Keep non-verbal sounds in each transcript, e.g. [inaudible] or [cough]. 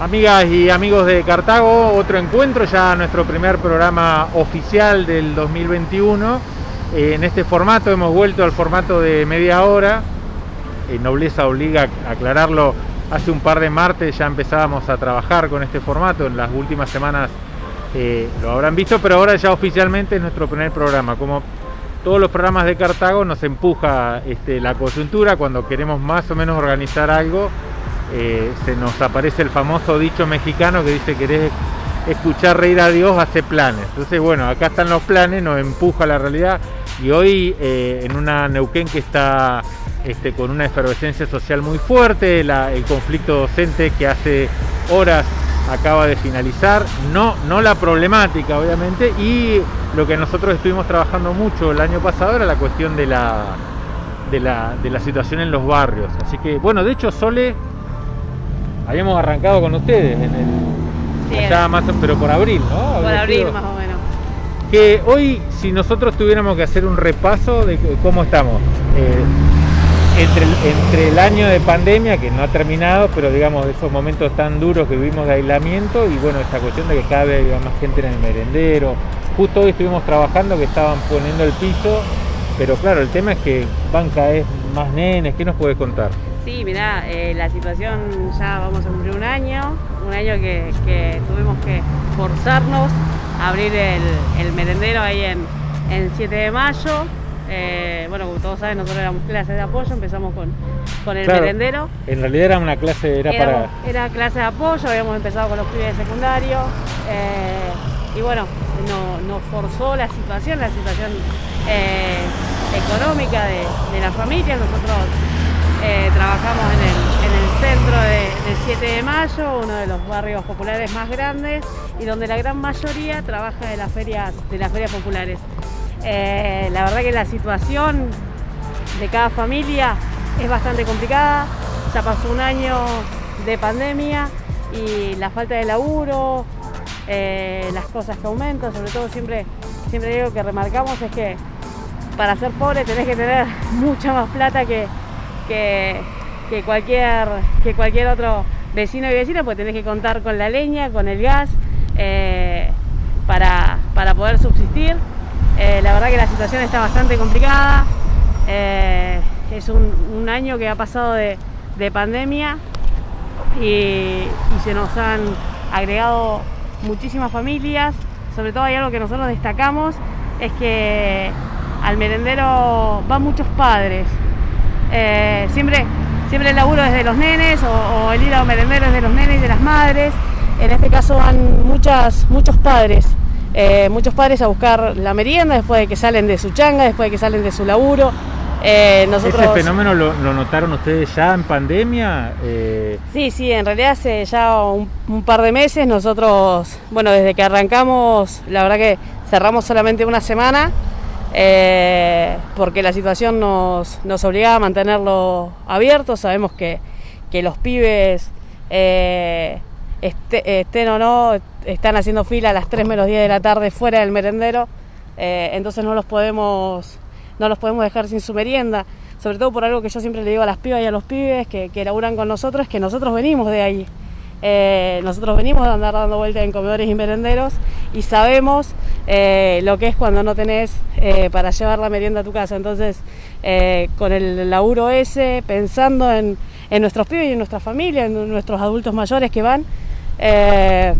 Amigas y amigos de Cartago, otro encuentro, ya nuestro primer programa oficial del 2021. Eh, en este formato hemos vuelto al formato de media hora. Eh, nobleza obliga a aclararlo. Hace un par de martes ya empezábamos a trabajar con este formato. En las últimas semanas eh, lo habrán visto, pero ahora ya oficialmente es nuestro primer programa. Como todos los programas de Cartago nos empuja este, la coyuntura cuando queremos más o menos organizar algo eh, se nos aparece el famoso dicho mexicano que dice querés escuchar reír a Dios, hace planes. Entonces, bueno, acá están los planes, nos empuja la realidad y hoy eh, en una Neuquén que está este, con una efervescencia social muy fuerte, el conflicto docente que hace horas acaba de finalizar, no, no la problemática obviamente, y lo que nosotros estuvimos trabajando mucho el año pasado era la cuestión de la, de la, de la situación en los barrios. Así que, bueno, de hecho Sole habíamos arrancado con ustedes en el más pero por abril, ¿no? Por abril más o menos. Que hoy, si nosotros tuviéramos que hacer un repaso de cómo estamos, eh, entre, el, entre el año de pandemia, que no ha terminado, pero digamos, esos momentos tan duros que vivimos de aislamiento, y bueno, esta cuestión de que cada vez había más gente en el merendero. Justo hoy estuvimos trabajando que estaban poniendo el piso, pero claro, el tema es que van cada vez más nenes, ¿qué nos puedes contar? Sí, mirá, eh, la situación ya vamos a cumplir un año, un año que, tuvimos que forzarnos a abrir el, merendero ahí en, 7 de mayo. Eh, bueno, como todos saben, nosotros éramos clase de apoyo, empezamos con, con el merendero. En realidad era una clase, era, para... Era clase de apoyo, habíamos empezado con los pibes de secundario. Eh, y bueno, nos forzó la situación, la situación económica de, de la familia. Nosotros eh, trabajamos en el, centro del 7 de mayo, uno de los barrios populares más grandes y donde la gran mayoría trabaja de las ferias, de las ferias populares. Eh, la verdad que la situación de cada familia es bastante complicada. Ya pasó un año de pandemia y la falta de laburo, eh, las cosas que aumentan, sobre todo siempre, siempre digo que remarcamos es que para ser pobre tenés que tener [laughs] mucha más plata que, que, cualquier, que cualquier otro vecino y vecina, pues tenés que contar con la leña, con el gas, eh, para, poder subsistir. Eh, la verdad que la situación está bastante complicada. Eh, es un, año que ha pasado de, pandemia y, se nos han agregado muchísimas familias. Sobre todo hay algo que nosotros destacamos, es que al merendero van muchos padres, eh, siempre, siempre el laburo es de los nenes o, el ir a merendero es de los nenes y de las madres. En este caso van muchas, muchos padres, eh, muchos padres a buscar la merienda después de que salen de su changa, después de que salen de su laburo. Eh, nosotros... ¿Ese fenómeno lo, notaron ustedes ya en pandemia? Sí, sí, en realidad hace ya un, par de meses nosotros, bueno, desde que arrancamos, la verdad que cerramos solamente una semana, eh, porque la situación nos, nos obligaba a mantenerlo abierto. Sabemos que, los pibes, eh, este, estén o no, están haciendo fila a las 3 menos 10 de la tarde fuera del merendero, eh, entonces no los, podemos, no los podemos dejar sin su merienda. Sobre todo por algo que yo siempre le digo a las pibas y a los pibes que, que laburan con nosotros, que nosotros venimos de ahí. Eh, nosotros venimos a andar dando vueltas en comedores y merenderos y sabemos eh, lo que es cuando no tenés eh, para llevar la merienda a tu casa. Entonces, con el laburo ese, pensando en, nuestros pibes y en nuestra familia, en nuestros adultos mayores que van, de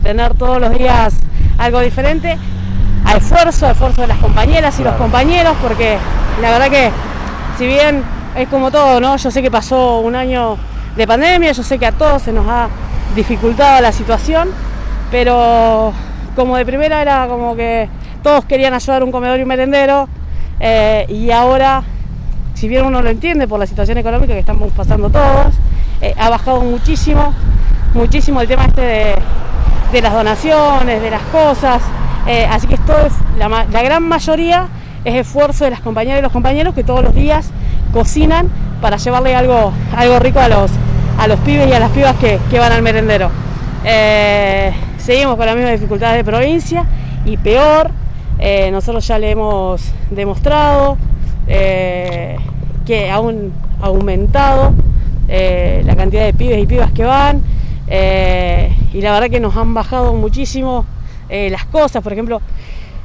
tener todos los días algo diferente, a esfuerzo, a esfuerzo de las compañeras y los compañeros, porque la verdad que si bien es como todo, ¿no? Yo sé que pasó un año de pandemia, yo sé que a todos se nos ha dificultado la situación, pero como de primera era como que todos querían ayudar un comedor y un merendero, eh, y ahora, si bien uno lo entiende por la situación económica que estamos pasando todos, eh, ha bajado muchísimo, muchísimo el tema este de, las donaciones, de las cosas, eh, así que esto es, la, la gran mayoría es esfuerzo de las compañeras y los compañeros que todos los días cocinan para llevarle algo, algo rico a los, a los pibes y a las pibas que, van al merendero. Eh, seguimos con las mismas dificultades de provincia y peor, eh, nosotros ya le hemos demostrado eh, que aún aumentado la cantidad de pibes y pibas que van. Y la verdad que nos han bajado muchísimo las cosas, por ejemplo,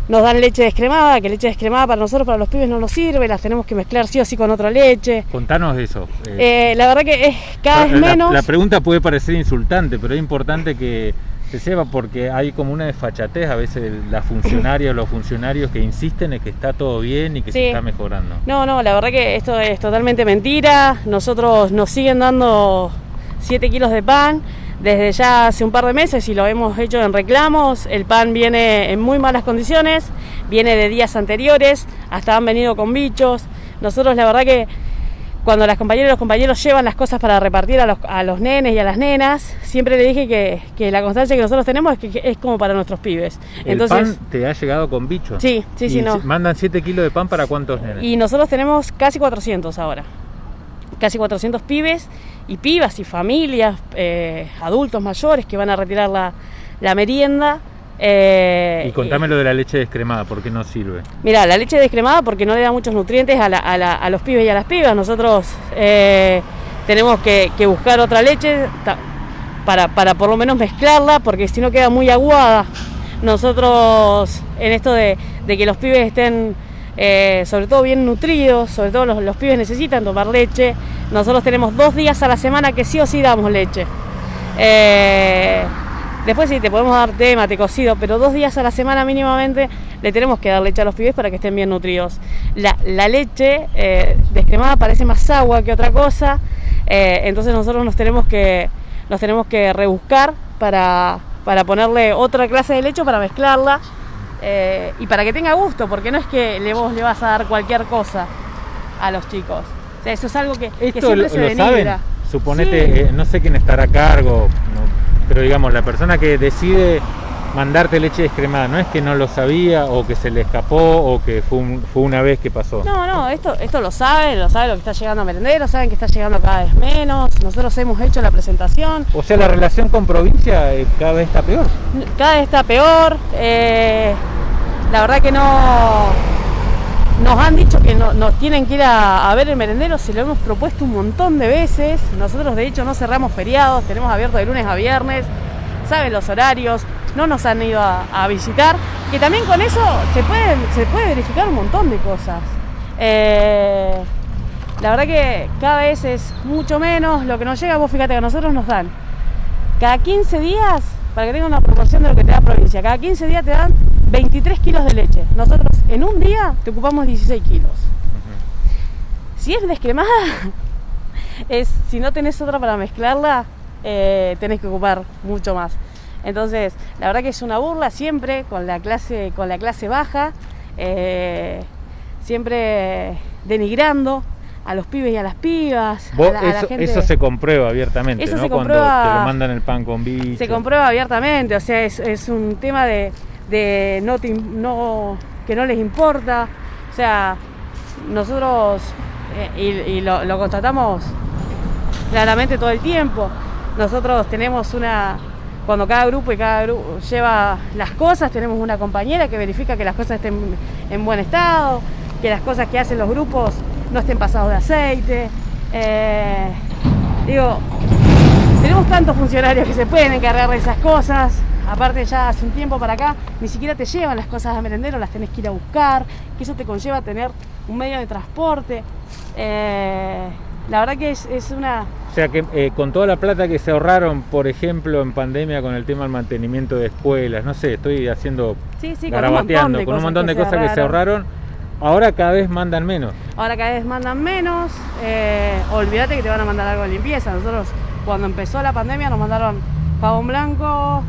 nos dan leche descremada, que leche descremada para nosotros, para los pibes no nos sirve, las tenemos que mezclar sí o sí con otra leche. Contanos eso. Eh, la verdad que es cada vez menos. La pregunta puede parecer insultante, pero es importante que se sepa porque hay como una desfachatez a veces las funcionarias o los funcionarios que insisten en que está todo bien y que se está mejorando. No, no, la verdad que esto es totalmente mentira. Nosotros nos siguen dando 7 kilos de pan desde ya hace un par de meses y lo hemos hecho en reclamos. El pan viene en muy malas condiciones, viene de días anteriores, hasta han venido con bichos. Nosotros la verdad que cuando las compañeras y los compañeros llevan las cosas para repartir a los, a los nenes y a las nenas, siempre le dije que, la constancia que nosotros tenemos es que, es como para nuestros pibes. ¿El pan te ha llegado con bichos? Sí, sí, sí. No. ¿Mandan 7 kilos de pan para cuántos nenes? Y nosotros tenemos casi 400 ahora. Casi 400 pibes y pibas y familias, eh, adultos mayores que van a retirar la, merienda. Eh, y contame lo de la leche descremada, ¿por qué no sirve? Mira, la leche descremada porque no le da muchos nutrientes a, los pibes y a las pibas. Nosotros eh, tenemos que, buscar otra leche para, por lo menos mezclarla, porque si no queda muy aguada. Nosotros, en esto de, que los pibes estén sobre todo bien nutridos, sobre todo los, los pibes necesitan tomar leche, nosotros tenemos dos días a la semana que sí o sí damos leche. Eh, después sí, te podemos dar té, mate cocido, pero dos días a la semana mínimamente le tenemos que dar leche a los pibes para que estén bien nutridos. La, leche eh, descremada parece más agua que otra cosa, eh, entonces nosotros nos tenemos que, nos tenemos que rebuscar para, para ponerle otra clase de leche para mezclarla eh, y para que tenga gusto, porque no es que le, vos le vas a dar cualquier cosa a los chicos eso es algo que, siempre se lo saben. Suponete, eh, no sé quién estará a cargo, pero digamos, la persona que decide mandarte leche descremada, no es que no lo sabía o que se le escapó o que fue, una vez que pasó. No, no, esto, esto lo sabe, lo sabe lo que está llegando a merendero, saben que está llegando cada vez menos, nosotros hemos hecho la presentación. O sea, la relación con provincia eh, cada vez está peor. Cada vez está peor, eh, la verdad que no nos han dicho que no, nos tienen que ir a, ver el merendero, se lo hemos propuesto un montón de veces. Nosotros de hecho no cerramos feriados, tenemos abierto de lunes a viernes, saben los horarios, no nos han ido a, visitar. Que también con eso se puede, se puede verificar un montón de cosas. Eh, la verdad que cada vez es mucho menos lo que nos llega. Vos fíjate que a nosotros nos dan cada 15 días, para que tenga una proporción de lo que te da provincia, cada 15 días te dan 23 kilos de leche. Nosotros en un día te ocupamos 16 kilos. Si es descremada, [laughs] es, si no tenés otra para mezclarla, eh, tenés que ocupar mucho más. Entonces, la verdad que es una burla siempre con la clase, con la clase baja, eh, siempre denigrando a los pibes y a las pibas. eso, se comprueba abiertamente, eso ¿no? Se comprueba, Cuando te lo mandan el pan con bicho. Se comprueba abiertamente, o sea, es un tema de, de no, no, que no les importa. O sea, nosotros, eh, y, lo, constatamos claramente todo el tiempo, nosotros tenemos una, cuando cada grupo y cada grupo lleva las cosas, tenemos una compañera que verifica que las cosas estén en buen estado, que las cosas que hacen los grupos no estén pasados de aceite. Eh, digo, tenemos tantos funcionarios que se pueden encargar de esas cosas, Aparte ya hace un tiempo para acá ni siquiera te llevan las cosas a merendero, las tenés que ir a buscar, que eso te conlleva tener un medio de transporte. Eh, la verdad que es, una... O sea que eh, con toda la plata que se ahorraron, por ejemplo, en pandemia con el tema del mantenimiento de escuelas, no sé, estoy haciendo... Sí, sí, con un montón de con un montón de cosas que se ahorraron. Ahora cada vez mandan menos. Ahora cada vez mandan menos. Eh, olvídate que te van a mandar algo de limpieza. Nosotros cuando empezó la pandemia nos mandaron jabón blanco,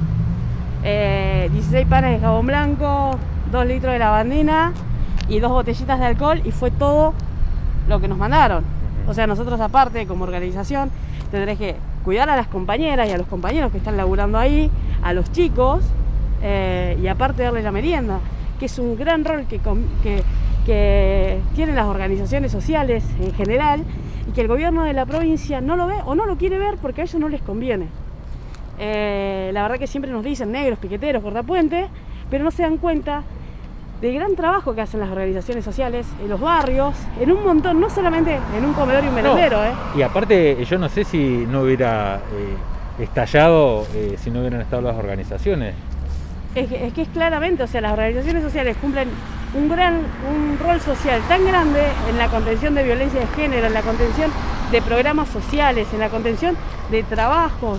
16 eh, panes de jabón blanco, 2 litros de lavandina y dos botellitas de alcohol y fue todo lo que nos mandaron. O sea, nosotros aparte como organización tendrés que cuidar a las compañeras y a los compañeros que están laburando ahí, a los chicos eh, y aparte darle la merienda, que es un gran rol que, que, que tienen las organizaciones sociales en general y que el gobierno de la provincia no lo ve o no lo quiere ver porque a ellos no les conviene. Eh, la verdad que siempre nos dicen negros, piqueteros, cortapuentes, pero no se dan cuenta del gran trabajo que hacen las organizaciones sociales en los barrios, en un montón, no solamente en un comedor y un merendero. ¿eh? Y aparte, yo no sé si no hubiera eh, estallado eh, si no hubieran estado las organizaciones. Es que, es que es claramente, o sea, las organizaciones sociales cumplen un gran un rol social tan grande en la contención de violencia de género, en la contención de programas sociales, en la contención de trabajos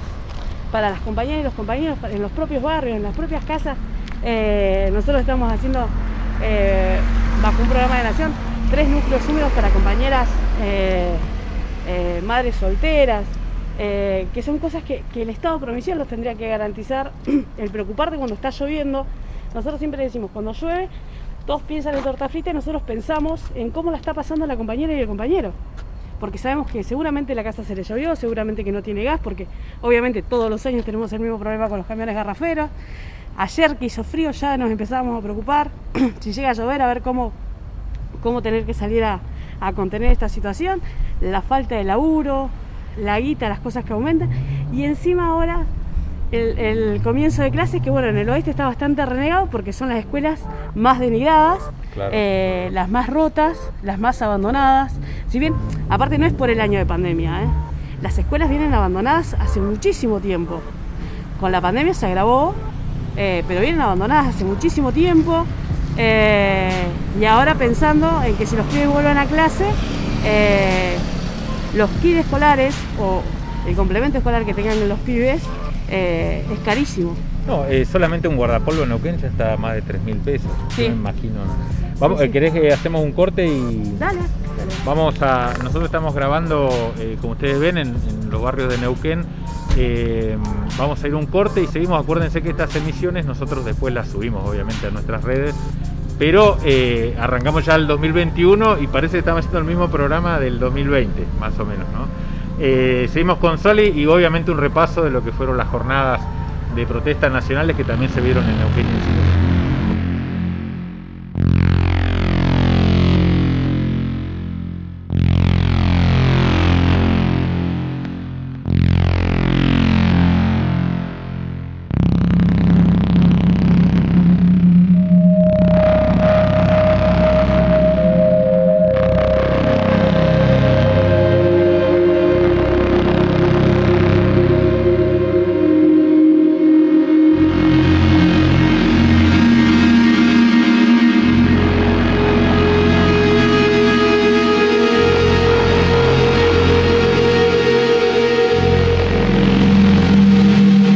para las compañeras y los compañeros en los propios barrios, en las propias casas. Eh, nosotros estamos haciendo, eh, bajo un programa de nación, tres núcleos húmedos para compañeras eh, madres solteras, que son cosas que, que, el Estado provincial los tendría que garantizar, [clears throat] el preocuparte cuando está lloviendo. Nosotros siempre decimos, cuando llueve, todos piensan en torta frita y nosotros pensamos en cómo la está pasando la compañera y el compañero. Porque sabemos que seguramente la casa se le llovió, seguramente que no tiene gas, porque obviamente todos los años tenemos el mismo problema con los camiones garraferos. Ayer que hizo frío ya nos empezamos a preocupar, [clears throat] si llega a llover, a ver cómo, cómo tener que salir a, a contener esta situación, la falta de laburo, la guita, las cosas que aumentan, y encima ahora el, comienzo de clases, que bueno, en el oeste está bastante renegado porque son las escuelas más denigradas, eh, las más rotas, las más abandonadas. Si bien, aparte no es por el año de pandemia, ¿eh? las escuelas vienen abandonadas hace muchísimo tiempo. Con la pandemia se agravó, eh, pero vienen abandonadas hace muchísimo tiempo. y ahora pensando en que si los pibes vuelven a clase, los kits escolares o el complemento escolar que tengan los pibes es carísimo. No, eh, solamente un guardapolvo en Neuquén ya está a más de 3 mil pesos. Sí. Me imagino. Vamos, eh, ¿Querés que hacemos un corte y.? Dale. Vamos a. Nosotros estamos grabando, como ustedes ven, en, los barrios de Neuquén. vamos a ir un corte y seguimos. Acuérdense que estas emisiones nosotros después las subimos, obviamente, a nuestras redes. Pero arrancamos ya el 2021 y parece que estamos haciendo el mismo programa del 2020, más o menos, ¿no? Eh, seguimos con Soli y obviamente un repaso de lo que fueron las jornadas de protestas nacionales que también se vieron en Neuquén